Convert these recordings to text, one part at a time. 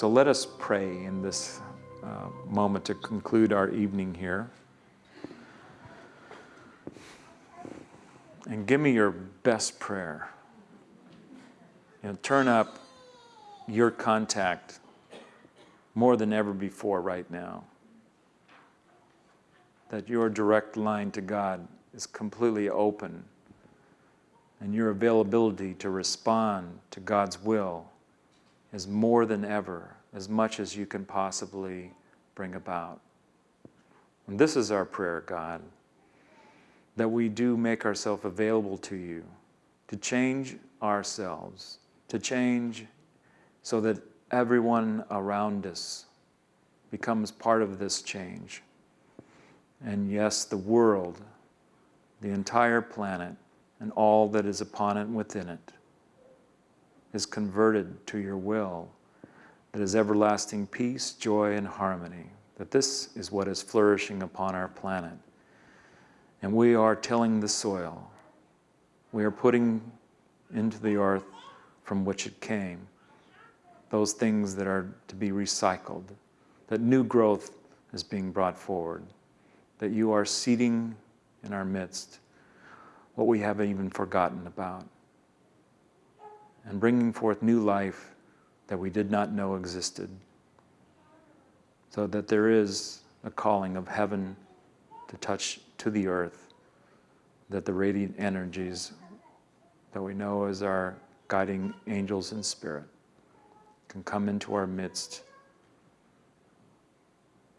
So let us pray in this uh, moment to conclude our evening here. And give me your best prayer. You know, turn up your contact more than ever before right now. That your direct line to God is completely open and your availability to respond to God's will is more than ever, as much as you can possibly bring about. And this is our prayer, God, that we do make ourselves available to you to change ourselves, to change so that everyone around us becomes part of this change. And yes, the world, the entire planet, and all that is upon it and within it is converted to your will, that is everlasting peace, joy, and harmony, that this is what is flourishing upon our planet. And we are tilling the soil. We are putting into the earth from which it came those things that are to be recycled, that new growth is being brought forward, that you are seeding in our midst what we haven't even forgotten about and bringing forth new life that we did not know existed. So that there is a calling of heaven to touch to the earth, that the radiant energies that we know as our guiding angels in spirit can come into our midst.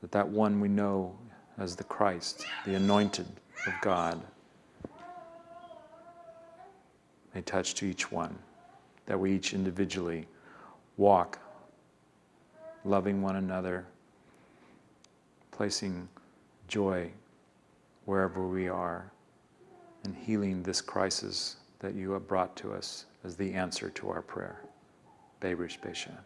That that one we know as the Christ, the anointed of God, may touch to each one that we each individually walk loving one another, placing joy wherever we are, and healing this crisis that you have brought to us as the answer to our prayer. Beirish Beishan.